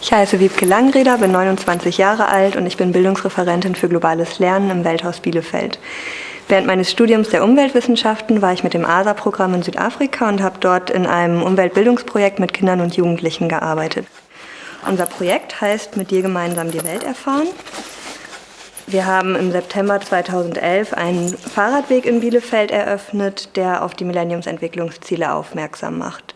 Ich heiße Wiebke Langreder, bin 29 Jahre alt und ich bin Bildungsreferentin für globales Lernen im Welthaus Bielefeld. Während meines Studiums der Umweltwissenschaften war ich mit dem ASA-Programm in Südafrika und habe dort in einem Umweltbildungsprojekt mit Kindern und Jugendlichen gearbeitet. Unser Projekt heißt Mit dir gemeinsam die Welt erfahren. Wir haben im September 2011 einen Fahrradweg in Bielefeld eröffnet, der auf die Millenniumsentwicklungsziele aufmerksam macht.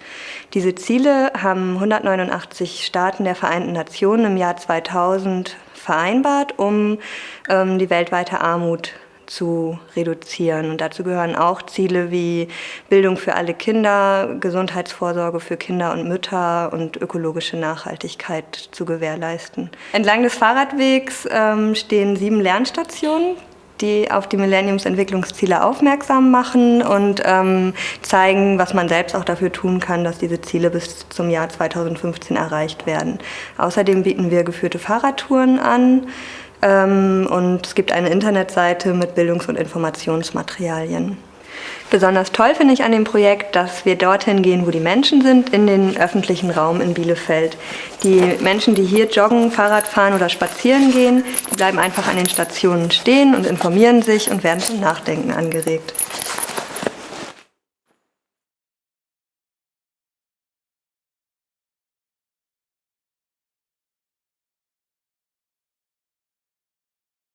Diese Ziele haben 189 Staaten der Vereinten Nationen im Jahr 2000 vereinbart, um ähm, die weltweite Armut zu reduzieren. Und dazu gehören auch Ziele wie Bildung für alle Kinder, Gesundheitsvorsorge für Kinder und Mütter und ökologische Nachhaltigkeit zu gewährleisten. Entlang des Fahrradwegs ähm, stehen sieben Lernstationen, die auf die Millenniumsentwicklungsziele aufmerksam machen und ähm, zeigen, was man selbst auch dafür tun kann, dass diese Ziele bis zum Jahr 2015 erreicht werden. Außerdem bieten wir geführte Fahrradtouren an, und es gibt eine Internetseite mit Bildungs- und Informationsmaterialien. Besonders toll finde ich an dem Projekt, dass wir dorthin gehen, wo die Menschen sind, in den öffentlichen Raum in Bielefeld. Die Menschen, die hier joggen, Fahrrad fahren oder spazieren gehen, die bleiben einfach an den Stationen stehen und informieren sich und werden zum Nachdenken angeregt.